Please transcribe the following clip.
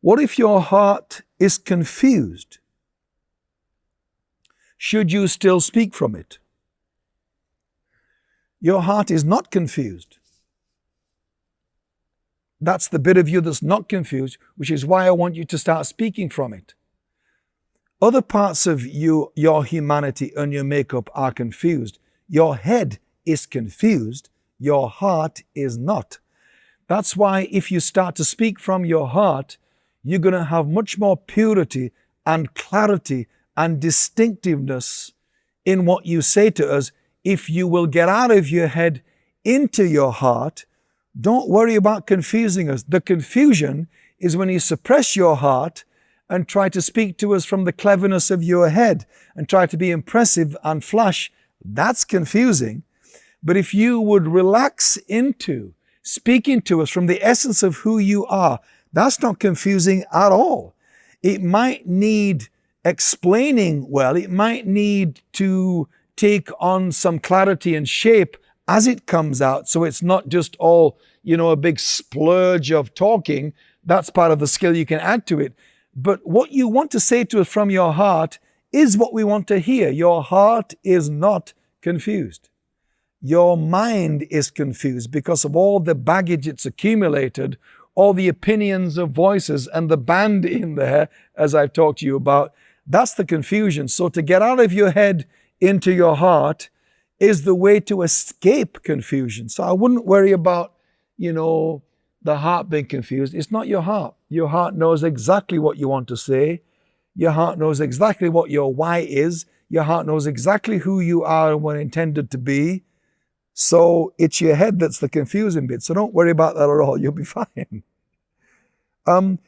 What if your heart is confused? Should you still speak from it? Your heart is not confused. That's the bit of you that's not confused, which is why I want you to start speaking from it. Other parts of you, your humanity and your makeup are confused. Your head is confused. Your heart is not. That's why if you start to speak from your heart, you're going to have much more purity and clarity and distinctiveness in what you say to us if you will get out of your head into your heart. Don't worry about confusing us. The confusion is when you suppress your heart and try to speak to us from the cleverness of your head and try to be impressive and flash. That's confusing. But if you would relax into speaking to us from the essence of who you are, that's not confusing at all. It might need explaining well, it might need to take on some clarity and shape as it comes out. So it's not just all, you know, a big splurge of talking. That's part of the skill you can add to it. But what you want to say to us from your heart is what we want to hear. Your heart is not confused. Your mind is confused because of all the baggage it's accumulated, all the opinions of voices and the band in there, as I've talked to you about. That's the confusion. So to get out of your head into your heart is the way to escape confusion. So I wouldn't worry about, you know, the heart being confused. It's not your heart. Your heart knows exactly what you want to say. Your heart knows exactly what your why is. Your heart knows exactly who you are and were intended to be. So it's your head that's the confusing bit. So don't worry about that at all. You'll be fine. Um,